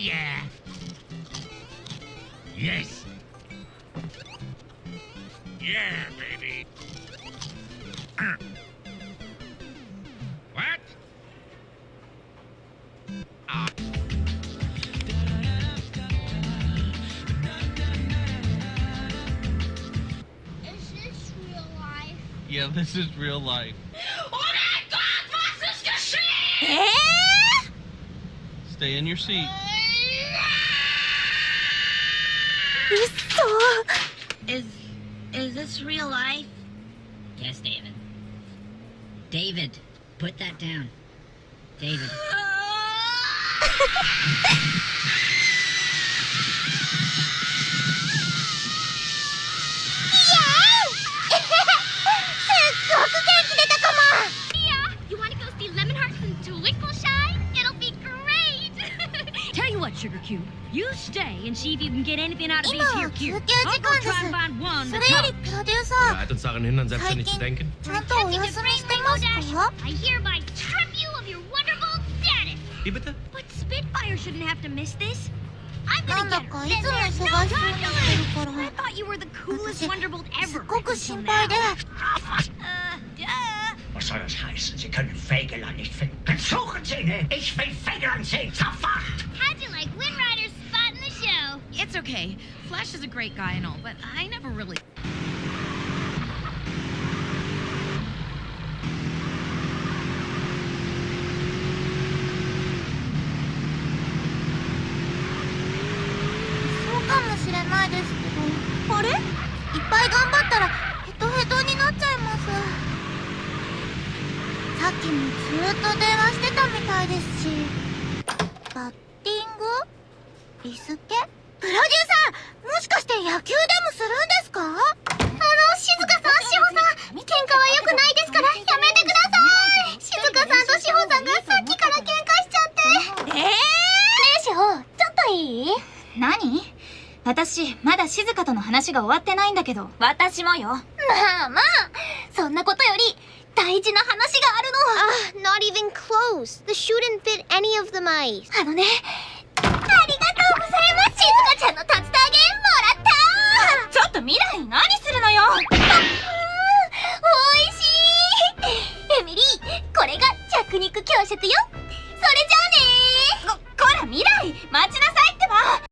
yeah. Yes. Yeah, baby. Uh. What? Ah. Is this real life? Yeah, this is real life. Oh mein Gott, was ist geschehen? え Stay in your seat. Is is this real life? Yes, David. David, put that down. David. yeah, you want to go see Lemon Hearts and Twinkle Shine? what, Sugar Cube? You stay and see if you can get anything out of these here cubes. I'll go try and find one that helps. Ja, uns daran hindern, selbstständig zu denken. I hereby strip you of your wonderful status. Wie bitte? But Spitfire shouldn't have to miss this. I'm gonna get her. Then there's no time. I thought you were the coolest Wonderbolt ever. Uh, duh. Was soll das heißen? Sie können Fegelein nicht finden. Suchen Sie ihn! Ich will Fegelein sehen! Zerfall! okay. Flash is a great そうかもしれないですけど、あれ？いっぱい頑張ったらヘトヘトになっちゃいます。さっきもずっと電話してたみたいですし。バッティング？リスケ？プロデューサーもしかして野球でもするんですか？あの静香さん志保さん喧嘩は良くないですからやめてください。静香さんと志保さんがさっきから喧嘩しちゃって。ええー、ねえ志保ちょっといい何？私まだ静香との話が終わってないんだけど。私もよ。まあまあ。そんなことより大事な話がある Ah, not even close. The shoe didn't fit any of the mice. のあのねよ。それじゃあねここら未来待ちなさい。